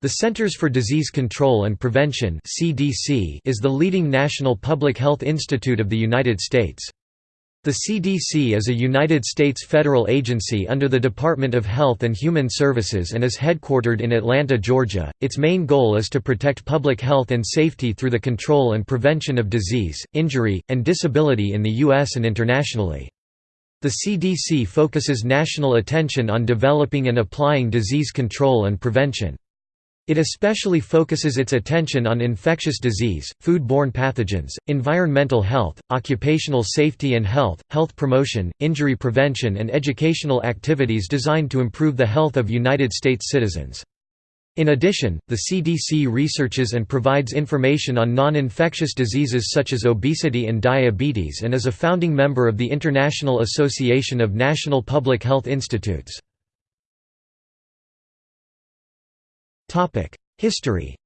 The Centers for Disease Control and Prevention (CDC) is the leading national public health institute of the United States. The CDC is a United States federal agency under the Department of Health and Human Services and is headquartered in Atlanta, Georgia. Its main goal is to protect public health and safety through the control and prevention of disease, injury, and disability in the U.S. and internationally. The CDC focuses national attention on developing and applying disease control and prevention. It especially focuses its attention on infectious disease, food-borne pathogens, environmental health, occupational safety and health, health promotion, injury prevention and educational activities designed to improve the health of United States citizens. In addition, the CDC researches and provides information on non-infectious diseases such as obesity and diabetes and is a founding member of the International Association of National Public Health Institutes. History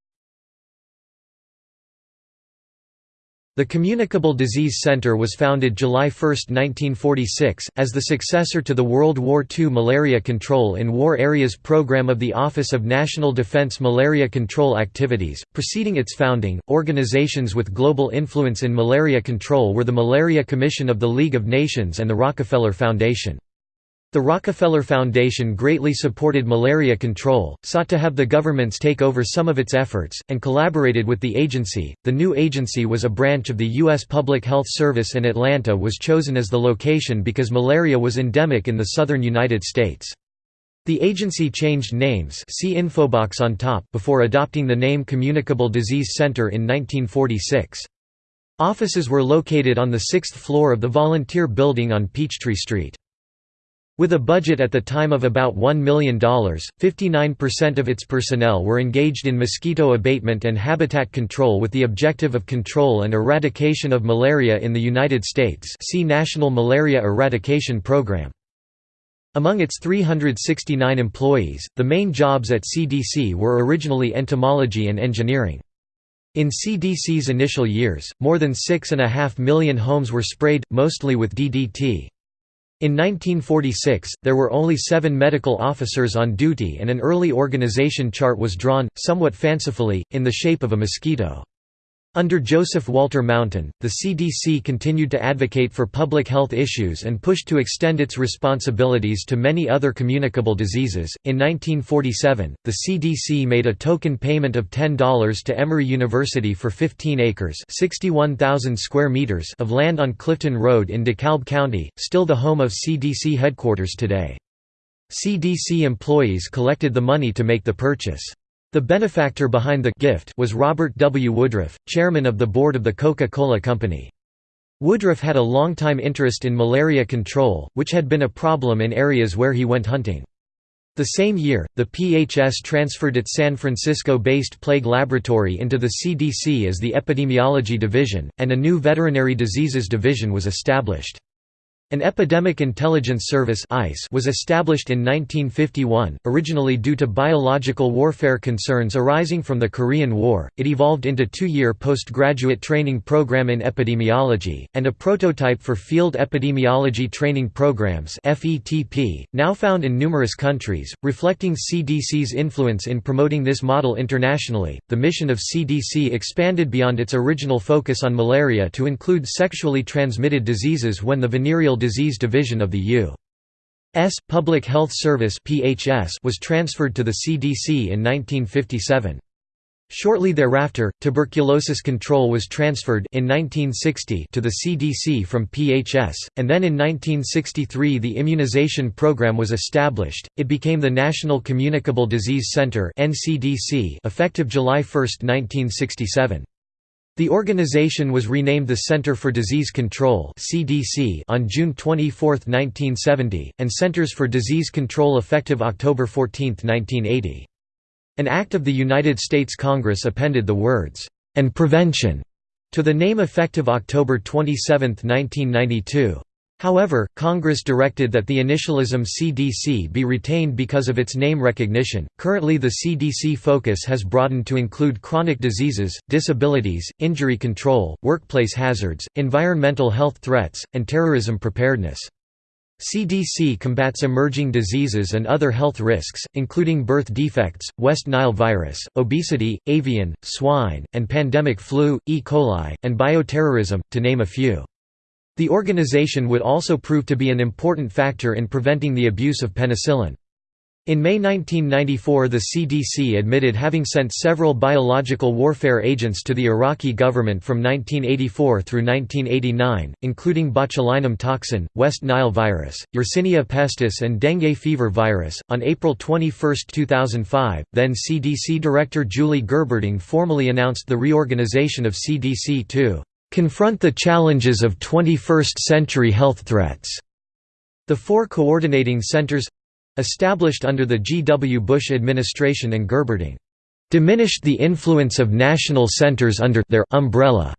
The Communicable Disease Center was founded July 1, 1946, as the successor to the World War II Malaria Control in War Areas program of the Office of National Defense Malaria Control Activities. Preceding its founding, organizations with global influence in malaria control were the Malaria Commission of the League of Nations and the Rockefeller Foundation. The Rockefeller Foundation greatly supported malaria control, sought to have the governments take over some of its efforts, and collaborated with the agency. The new agency was a branch of the U.S. Public Health Service, and Atlanta was chosen as the location because malaria was endemic in the southern United States. The agency changed names see infobox on top before adopting the name Communicable Disease Center in 1946. Offices were located on the sixth floor of the Volunteer Building on Peachtree Street. With a budget at the time of about $1 million, 59% of its personnel were engaged in mosquito abatement and habitat control with the objective of control and eradication of malaria in the United States see National Malaria Eradication Program. Among its 369 employees, the main jobs at CDC were originally entomology and engineering. In CDC's initial years, more than 6.5 million homes were sprayed, mostly with DDT. In 1946, there were only seven medical officers on duty and an early organization chart was drawn, somewhat fancifully, in the shape of a mosquito. Under Joseph Walter Mountain, the CDC continued to advocate for public health issues and pushed to extend its responsibilities to many other communicable diseases. In 1947, the CDC made a token payment of $10 to Emory University for 15 acres (61,000 square meters) of land on Clifton Road in DeKalb County, still the home of CDC headquarters today. CDC employees collected the money to make the purchase. The benefactor behind the gift was Robert W. Woodruff, chairman of the board of the Coca-Cola Company. Woodruff had a long-time interest in malaria control, which had been a problem in areas where he went hunting. The same year, the PHS transferred its San Francisco-based plague laboratory into the CDC as the Epidemiology Division, and a new Veterinary Diseases Division was established. An Epidemic Intelligence Service was established in 1951, originally due to biological warfare concerns arising from the Korean War. It evolved into two-year postgraduate training program in epidemiology and a prototype for field epidemiology training programs (FETP), now found in numerous countries, reflecting CDC's influence in promoting this model internationally. The mission of CDC expanded beyond its original focus on malaria to include sexually transmitted diseases when the venereal Disease Division of the U.S. Public Health Service was transferred to the CDC in 1957. Shortly thereafter, tuberculosis control was transferred in 1960 to the CDC from PHS, and then in 1963 the immunization program was established. It became the National Communicable Disease Center (NCDC) effective July 1, 1967. The organization was renamed the Center for Disease Control (CDC) on June 24, 1970, and Centers for Disease Control effective October 14, 1980. An act of the United States Congress appended the words, "...and prevention", to the name effective October 27, 1992. However, Congress directed that the initialism CDC be retained because of its name recognition. Currently, the CDC focus has broadened to include chronic diseases, disabilities, injury control, workplace hazards, environmental health threats, and terrorism preparedness. CDC combats emerging diseases and other health risks, including birth defects, West Nile virus, obesity, avian, swine, and pandemic flu, E. coli, and bioterrorism, to name a few. The organization would also prove to be an important factor in preventing the abuse of penicillin. In May 1994 the CDC admitted having sent several biological warfare agents to the Iraqi government from 1984 through 1989, including botulinum toxin, West Nile virus, Yersinia pestis and dengue fever virus. On April 21, 2005, then CDC Director Julie Gerberding formally announced the reorganization of CDC to confront the challenges of 21st-century health threats. The four coordinating centers established under the G. W. Bush administration and Gerberding, diminished the influence of national centers under their umbrella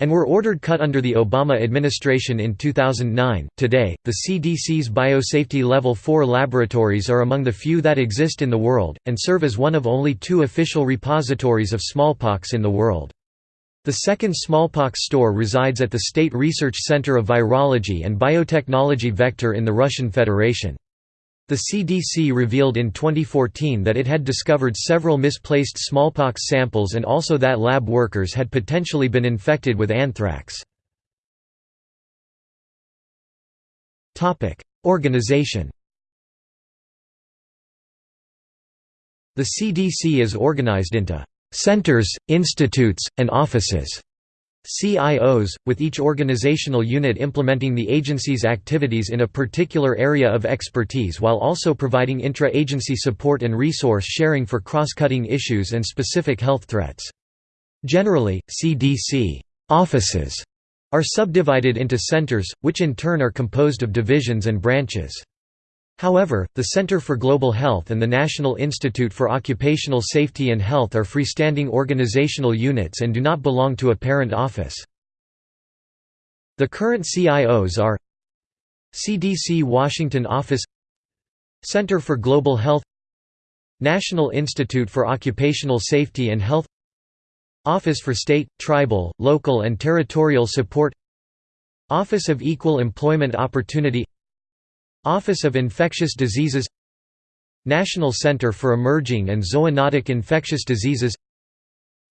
and were ordered cut under the Obama administration in 2009. Today, the CDC's biosafety level 4 laboratories are among the few that exist in the world, and serve as one of only two official repositories of smallpox in the world. The second smallpox store resides at the State Research Center of Virology and Biotechnology Vector in the Russian Federation. The CDC revealed in 2014 that it had discovered several misplaced smallpox samples and also that lab workers had potentially been infected with anthrax. Organization The CDC is organized into centers, institutes, and offices. CIOs, with each organizational unit implementing the agency's activities in a particular area of expertise while also providing intra-agency support and resource sharing for cross-cutting issues and specific health threats. Generally, CDC offices are subdivided into centers, which in turn are composed of divisions and branches. However, the Center for Global Health and the National Institute for Occupational Safety and Health are freestanding organizational units and do not belong to a parent office. The current CIOs are CDC Washington Office Center for Global Health National Institute for Occupational Safety and Health Office for State, Tribal, Local and Territorial Support Office of Equal Employment Opportunity Office of Infectious Diseases National Center for Emerging and Zoonotic Infectious Diseases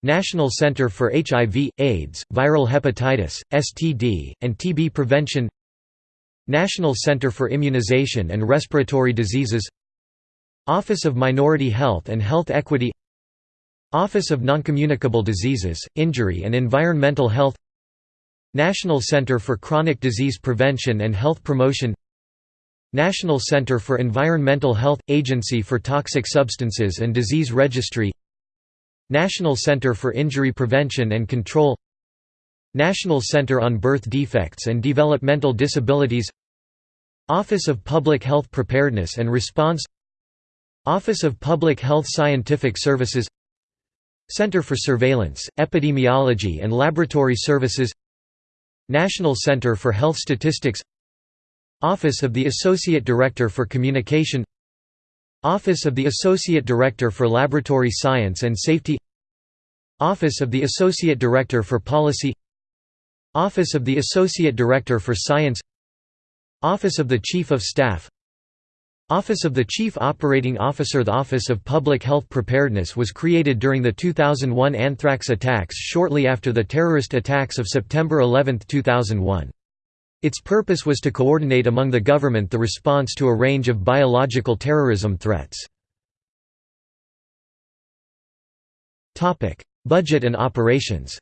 National Center for HIV, AIDS, Viral Hepatitis, STD, and TB Prevention National Center for Immunization and Respiratory Diseases Office of Minority Health and Health Equity Office of Noncommunicable Diseases, Injury and Environmental Health National Center for Chronic Disease Prevention and Health Promotion National Center for Environmental Health – Agency for Toxic Substances and Disease Registry. National Center for Injury Prevention and Control. National Center on Birth Defects and Developmental Disabilities. Office of Public Health Preparedness and Response. Office of Public Health Scientific Services. Center for Surveillance, Epidemiology and Laboratory Services. National Center for Health Statistics Office of the Associate Director for Communication Office of the Associate Director for Laboratory Science and Safety Office of the Associate Director for Policy Office of the Associate Director for Science Office of the Chief of Staff Office of the Chief Operating Officer The Office of Public Health Preparedness was created during the 2001 anthrax attacks shortly after the terrorist attacks of September 11, 2001. Its purpose was to coordinate among the government the response to a range of biological terrorism threats. Budget and operations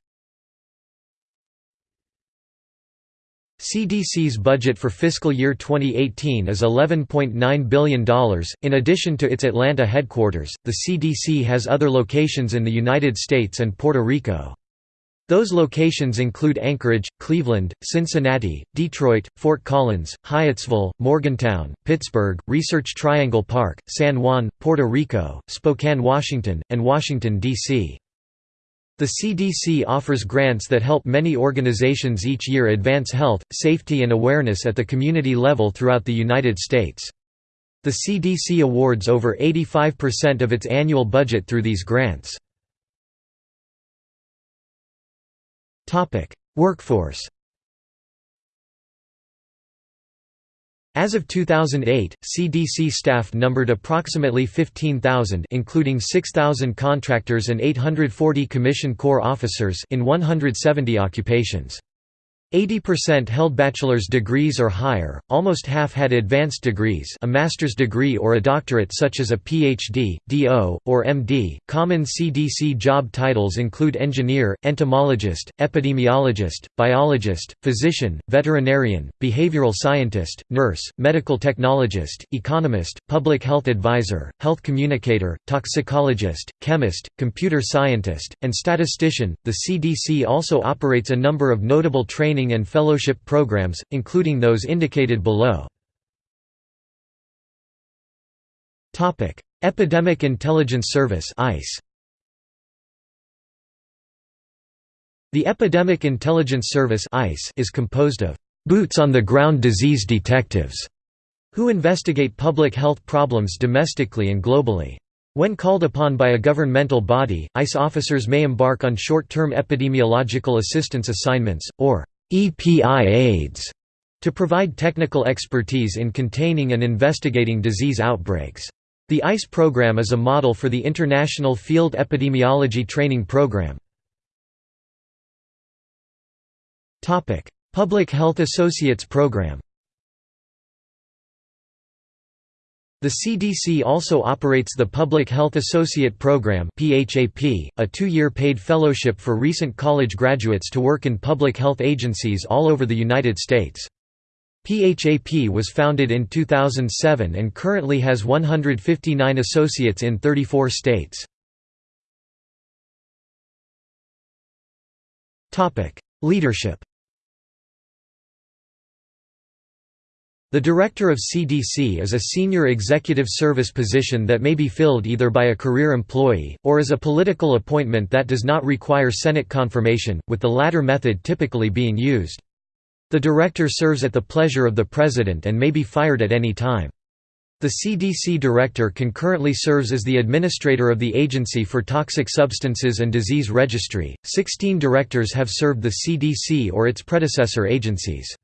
CDC's budget for fiscal year 2018 is $11.9 billion. In addition to its Atlanta headquarters, the CDC has other locations in the United States and Puerto Rico. Those locations include Anchorage, Cleveland, Cincinnati, Detroit, Fort Collins, Hyattsville, Morgantown, Pittsburgh, Research Triangle Park, San Juan, Puerto Rico, Spokane, Washington, and Washington, D.C. The CDC offers grants that help many organizations each year advance health, safety and awareness at the community level throughout the United States. The CDC awards over 85% of its annual budget through these grants. Workforce As of 2008, CDC staff numbered approximately 15,000 including 6,000 contractors and 840 Commission Corps officers in 170 occupations. 80% held bachelor's degrees or higher, almost half had advanced degrees a master's degree or a doctorate such as a PhD, DO, or MD. Common CDC job titles include engineer, entomologist, epidemiologist, biologist, physician, veterinarian, behavioral scientist, nurse, medical technologist, economist, public health advisor, health communicator, toxicologist, chemist, computer scientist, and statistician. The CDC also operates a number of notable training training and fellowship programs, including those indicated below. Epidemic Intelligence Service ICE. The Epidemic Intelligence Service ICE is composed of boots-on-the-ground disease detectives who investigate public health problems domestically and globally. When called upon by a governmental body, ICE officers may embark on short-term epidemiological assistance assignments, or EPI aids to provide technical expertise in containing and investigating disease outbreaks. The ICE program is a model for the International Field Epidemiology Training Program. Public Health Associates Program The CDC also operates the Public Health Associate Program a two-year paid fellowship for recent college graduates to work in public health agencies all over the United States. PHAP was founded in 2007 and currently has 159 associates in 34 states. Leadership The Director of CDC is a senior executive service position that may be filled either by a career employee, or as a political appointment that does not require Senate confirmation, with the latter method typically being used. The Director serves at the pleasure of the President and may be fired at any time. The CDC Director concurrently serves as the administrator of the Agency for Toxic Substances and Disease Registry. Sixteen directors have served the CDC or its predecessor agencies.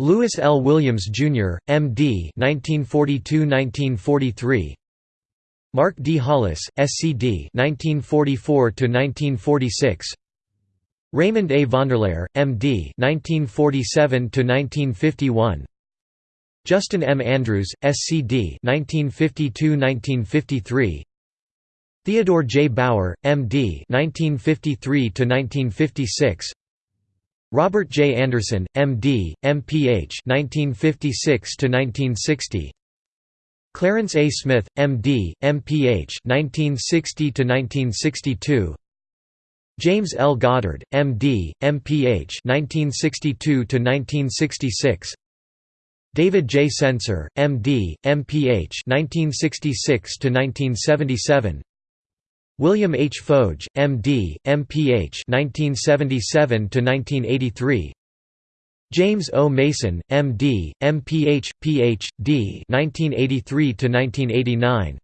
Lewis L. Williams, Jr., M.D. 1942–1943 Mark D. Hollis, SCD 1944–1946 Raymond A. Vonderlehr, M.D. 1947–1951 Justin M. Andrews, SCD 1952–1953 Theodore J. Bauer, M.D. 1953–1956 Robert J. Anderson, M.D., M.Ph. 1956 1960. Clarence A. Smith, M.D., M.Ph. 1960 1962. James L. Goddard, M.D., M.Ph. 1962 1966. David J. Sencer, M.D., M.Ph. 1966 1977. William H. Foege, M.D., M.Ph. 1977–1983 James O. Mason, M.D., M.Ph., Ph.D. 1983–1989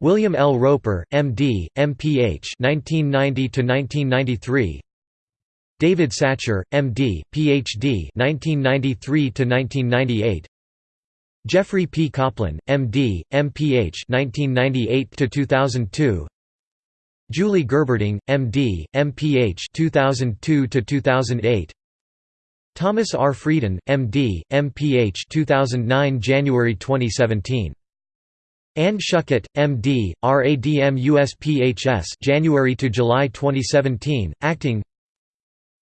William L. Roper, M.D., M.Ph. 1990–1993 David Satcher, M.D., Ph.D. 1993–1998 Jeffrey P. Koplan, M.D., M.Ph. 1998–2002 Julie Gerberding, M.D., M.Ph. 2002 to 2008. Thomas R. Frieden, M.D., M.Ph. 2009 January 2017. Anne Schuchat, M.D., RADM USPHS January to July 2017, acting.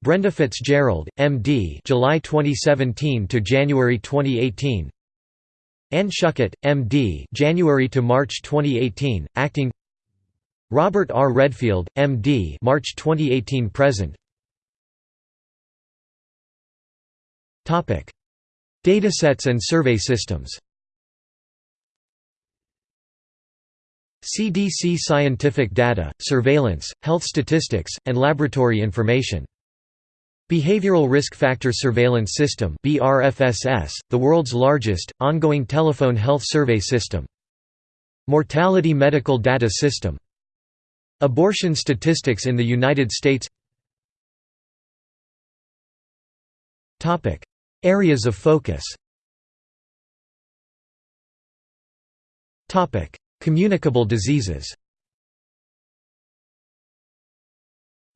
Brenda Fitzgerald, M.D., July 2017 to January 2018. Anne Schuchat, M.D., January to March 2018, acting. Robert R. Redfield, M.D. March 2018 present. Topic: Datasets and survey systems. CDC scientific data, surveillance, health statistics, and laboratory information. Behavioral Risk Factor Surveillance System BRFSS, the world's largest, ongoing telephone health survey system. Mortality Medical Data System Abortion statistics in the United States. Areas of focus. Communicable diseases.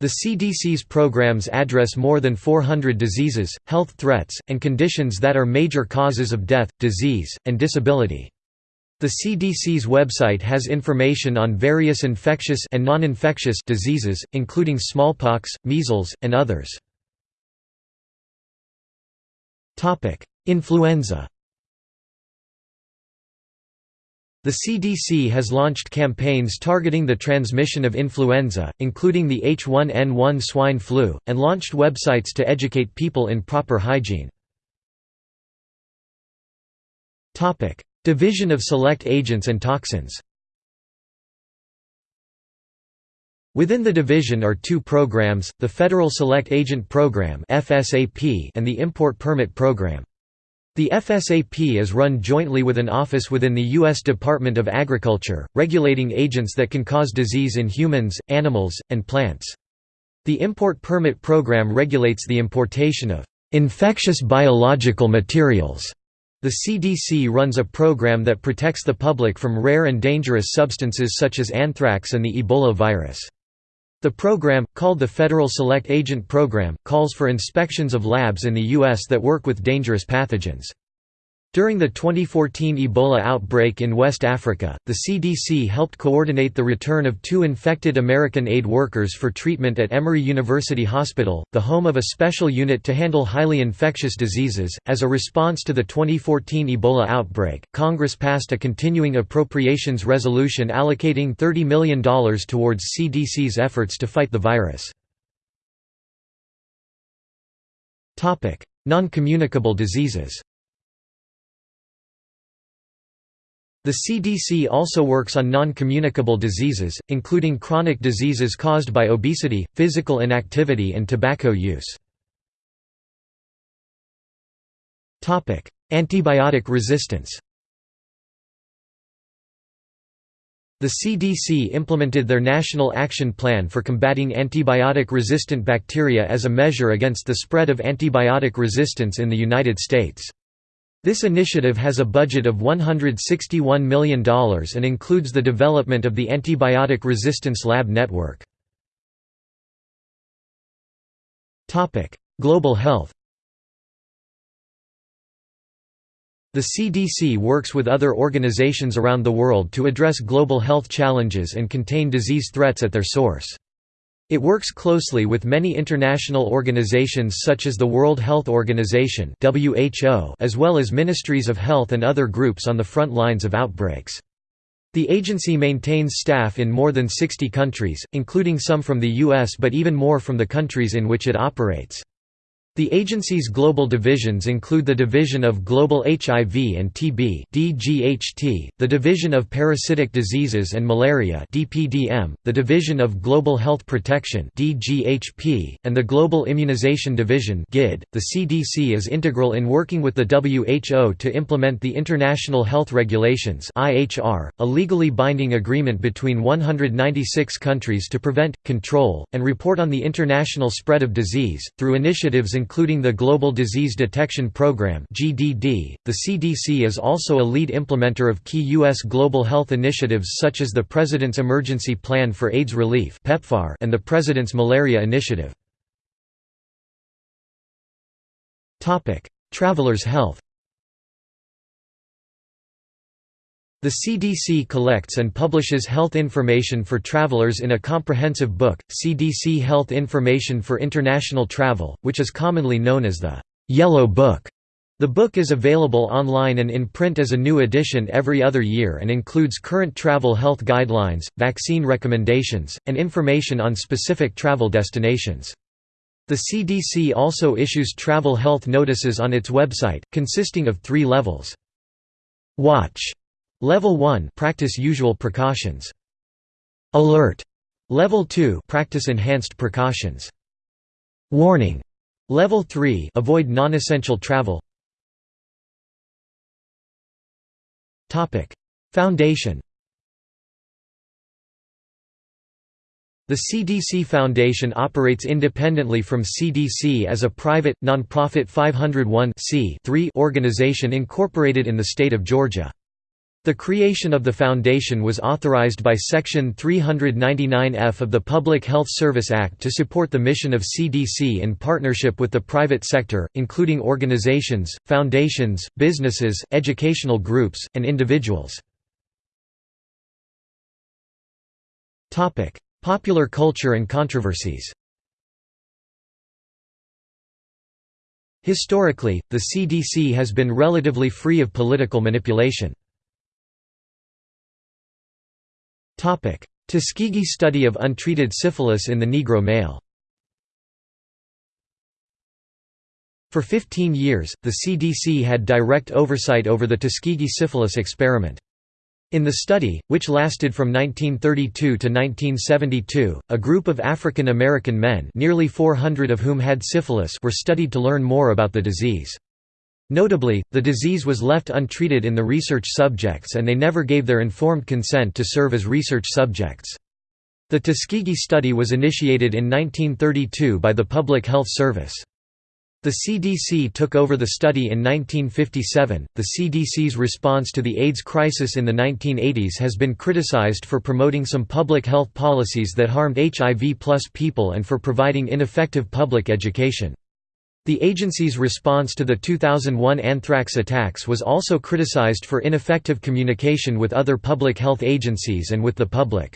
The CDC's programs address more than 400 diseases, health threats, and conditions that are major causes of death, disease, and disability. The CDC's website has information on various infectious and non-infectious diseases, including smallpox, measles, and others. Topic: Influenza The CDC has launched campaigns targeting the transmission of influenza, including the H1N1 swine flu, and launched websites to educate people in proper hygiene. Division of Select Agents and Toxins Within the division are two programs, the Federal Select Agent Program and the Import Permit Program. The FSAP is run jointly with an office within the U.S. Department of Agriculture, regulating agents that can cause disease in humans, animals, and plants. The Import Permit Program regulates the importation of infectious biological materials. The CDC runs a program that protects the public from rare and dangerous substances such as anthrax and the Ebola virus. The program, called the Federal Select Agent Program, calls for inspections of labs in the U.S. that work with dangerous pathogens. During the 2014 Ebola outbreak in West Africa, the CDC helped coordinate the return of two infected American aid workers for treatment at Emory University Hospital, the home of a special unit to handle highly infectious diseases. As a response to the 2014 Ebola outbreak, Congress passed a continuing appropriations resolution allocating $30 million towards CDC's efforts to fight the virus. Non-communicable diseases The CDC also works on non-communicable diseases, including chronic diseases caused by obesity, physical inactivity and tobacco use. Antibiotic resistance The CDC implemented their National Action Plan for combating antibiotic-resistant bacteria as a measure against the spread of antibiotic resistance in the United States. This initiative has a budget of $161 million and includes the development of the Antibiotic Resistance Lab Network. Global health The CDC works with other organizations around the world to address global health challenges and contain disease threats at their source. It works closely with many international organizations such as the World Health Organization as well as ministries of health and other groups on the front lines of outbreaks. The agency maintains staff in more than 60 countries, including some from the US but even more from the countries in which it operates. The agency's global divisions include the Division of Global HIV and TB (DGHT), the Division of Parasitic Diseases and Malaria (DPDM), the Division of Global Health Protection (DGHP), and the Global Immunization Division (GID). The CDC is integral in working with the WHO to implement the International Health Regulations (IHR), a legally binding agreement between 196 countries to prevent, control, and report on the international spread of disease through initiatives including the Global Disease Detection Program (GDD). The CDC is also a lead implementer of key US global health initiatives such as the President's Emergency Plan for AIDS Relief (PEPFAR) and the President's Malaria Initiative. Topic: Travelers' health. The CDC collects and publishes health information for travelers in a comprehensive book, CDC Health Information for International Travel, which is commonly known as the Yellow Book. The book is available online and in print as a new edition every other year and includes current travel health guidelines, vaccine recommendations, and information on specific travel destinations. The CDC also issues travel health notices on its website, consisting of three levels. Watch Level 1 practice usual precautions. Alert. Level 2 practice enhanced precautions. Warning. Level 3 avoid non-essential travel. Topic: Foundation. The CDC Foundation operates independently from CDC as a private, nonprofit 501 organization incorporated in the state of Georgia. The creation of the foundation was authorized by Section 399F of the Public Health Service Act to support the mission of CDC in partnership with the private sector, including organizations, foundations, businesses, educational groups, and individuals. Popular culture and controversies Historically, the CDC has been relatively free of political manipulation. Tuskegee study of untreated syphilis in the Negro male For 15 years, the CDC had direct oversight over the Tuskegee syphilis experiment. In the study, which lasted from 1932 to 1972, a group of African American men nearly 400 of whom had syphilis were studied to learn more about the disease. Notably, the disease was left untreated in the research subjects and they never gave their informed consent to serve as research subjects. The Tuskegee study was initiated in 1932 by the Public Health Service. The CDC took over the study in 1957. The CDC's response to the AIDS crisis in the 1980s has been criticized for promoting some public health policies that harmed HIV people and for providing ineffective public education. The agency's response to the 2001 anthrax attacks was also criticized for ineffective communication with other public health agencies and with the public.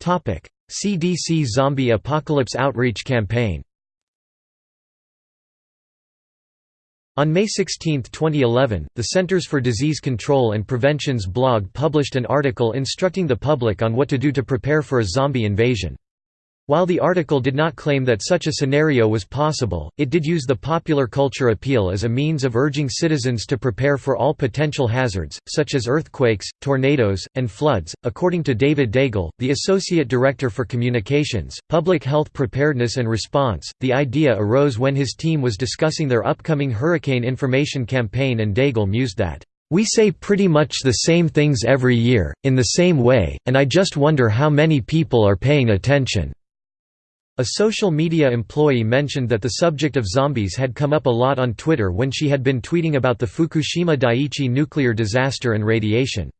CDC Zombie Apocalypse Outreach Campaign On May 16, 2011, the Centers for Disease Control and Prevention's blog published an article instructing the public on what to do to prepare for a zombie invasion. While the article did not claim that such a scenario was possible, it did use the popular culture appeal as a means of urging citizens to prepare for all potential hazards, such as earthquakes, tornadoes, and floods. According to David Daigle, the Associate Director for Communications, Public Health Preparedness and Response, the idea arose when his team was discussing their upcoming hurricane information campaign, and Daigle mused that, we say pretty much the same things every year, in the same way, and I just wonder how many people are paying attention. A social media employee mentioned that the subject of zombies had come up a lot on Twitter when she had been tweeting about the Fukushima Daiichi nuclear disaster and radiation.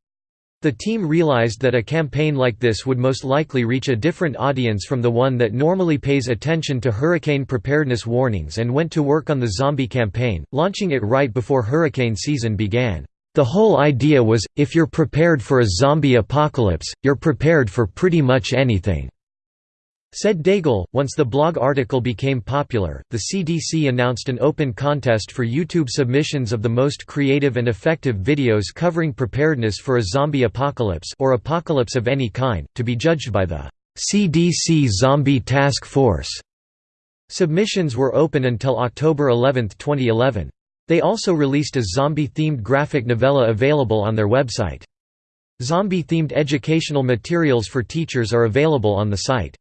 The team realized that a campaign like this would most likely reach a different audience from the one that normally pays attention to hurricane preparedness warnings and went to work on the zombie campaign, launching it right before hurricane season began. The whole idea was, if you're prepared for a zombie apocalypse, you're prepared for pretty much anything. Said Daigle, once the blog article became popular, the CDC announced an open contest for YouTube submissions of the most creative and effective videos covering preparedness for a zombie apocalypse or apocalypse of any kind, to be judged by the CDC Zombie Task Force. Submissions were open until October 11, 2011. They also released a zombie-themed graphic novella available on their website. Zombie-themed educational materials for teachers are available on the site.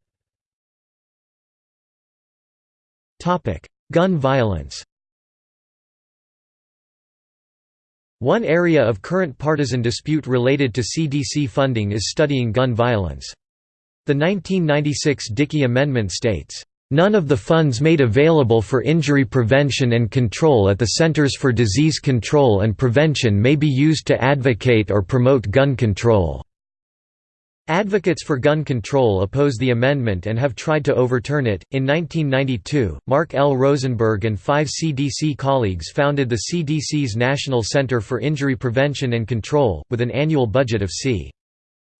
Gun violence One area of current partisan dispute related to CDC funding is studying gun violence. The 1996 Dickey Amendment states, "...none of the funds made available for injury prevention and control at the Centers for Disease Control and Prevention may be used to advocate or promote gun control." Advocates for gun control oppose the amendment and have tried to overturn it. In 1992, Mark L. Rosenberg and five CDC colleagues founded the CDC's National Center for Injury Prevention and Control, with an annual budget of c.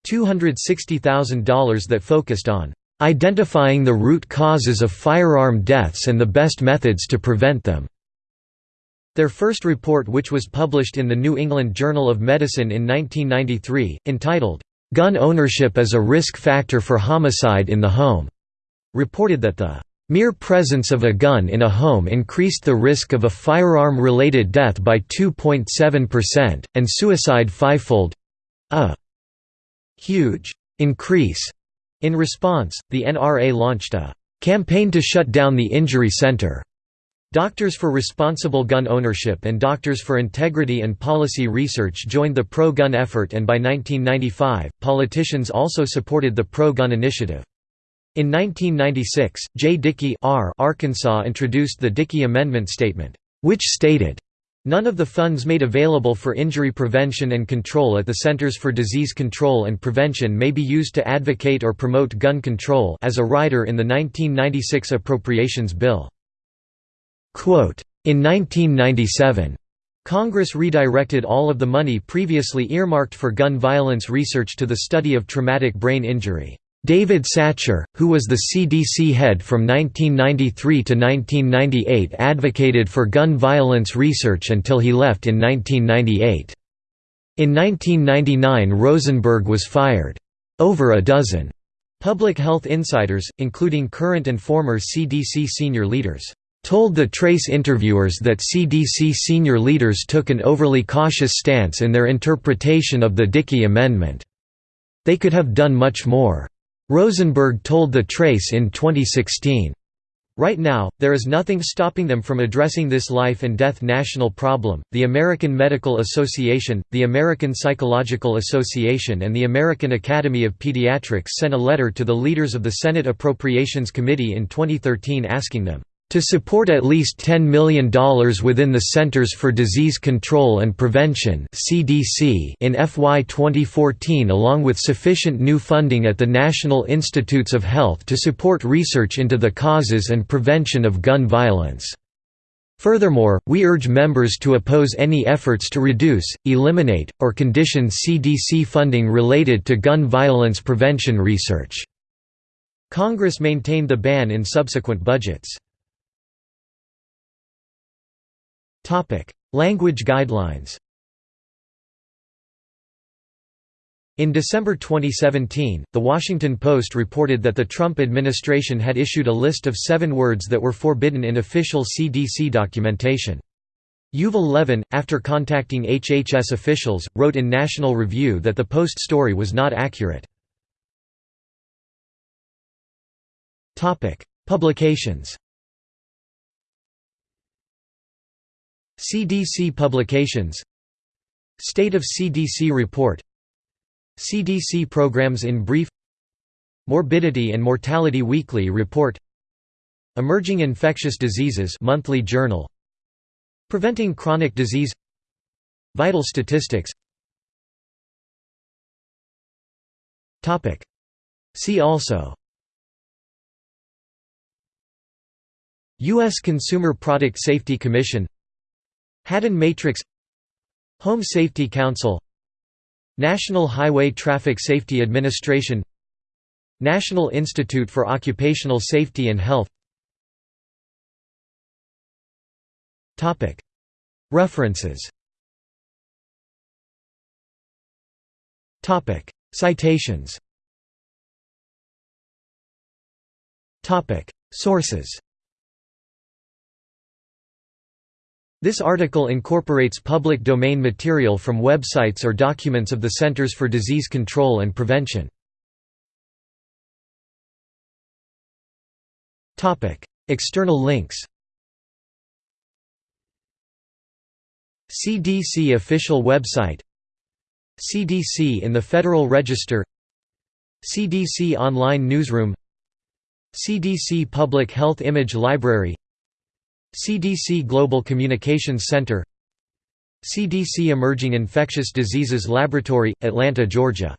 $260,000 that focused on identifying the root causes of firearm deaths and the best methods to prevent them. Their first report which was published in the New England Journal of Medicine in 1993, entitled, Gun ownership is a risk factor for homicide in the home, reported that the mere presence of a gun in a home increased the risk of a firearm-related death by 2.7%, and suicide fivefold—a huge increase. In response, the NRA launched a campaign to shut down the injury center Doctors for Responsible Gun Ownership and Doctors for Integrity and Policy Research joined the pro-gun effort and by 1995, politicians also supported the pro-gun initiative. In 1996, Jay Dickey R. Arkansas introduced the Dickey Amendment Statement, which stated, None of the funds made available for injury prevention and control at the Centers for Disease Control and Prevention may be used to advocate or promote gun control as a rider in the 1996 Appropriations Bill. In 1997, Congress redirected all of the money previously earmarked for gun violence research to the study of traumatic brain injury. David Satcher, who was the CDC head from 1993 to 1998 advocated for gun violence research until he left in 1998. In 1999 Rosenberg was fired. Over a dozen public health insiders, including current and former CDC senior leaders, told the Trace interviewers that CDC senior leaders took an overly cautious stance in their interpretation of the Dickey Amendment. They could have done much more. Rosenberg told The Trace in 2016. Right now, there is nothing stopping them from addressing this life and death national problem. The American Medical Association, the American Psychological Association, and the American Academy of Pediatrics sent a letter to the leaders of the Senate Appropriations Committee in 2013 asking them to support at least $10 million within the Centers for Disease Control and Prevention (CDC) in FY 2014 along with sufficient new funding at the National Institutes of Health to support research into the causes and prevention of gun violence. Furthermore, we urge members to oppose any efforts to reduce, eliminate, or condition CDC funding related to gun violence prevention research. Congress maintained the ban in subsequent budgets. Language guidelines In December 2017, The Washington Post reported that the Trump administration had issued a list of seven words that were forbidden in official CDC documentation. Yuval Levin, after contacting HHS officials, wrote in National Review that the Post story was not accurate. Publications CDC publications State of CDC report CDC programs in brief Morbidity and Mortality Weekly Report Emerging Infectious Diseases Monthly Journal Preventing Chronic Disease Vital Statistics. Topic. See also. U.S. Consumer Product Safety Commission Haddon Matrix Home Safety Council National Highway Traffic Safety Administration National Institute for Occupational Safety and Health. References. Citations. Sources This article incorporates public domain material from websites or documents of the Centers for Disease Control and Prevention. External links CDC official website CDC in the Federal Register CDC online newsroom CDC Public Health Image Library CDC Global Communications Center CDC Emerging Infectious Diseases Laboratory, Atlanta, Georgia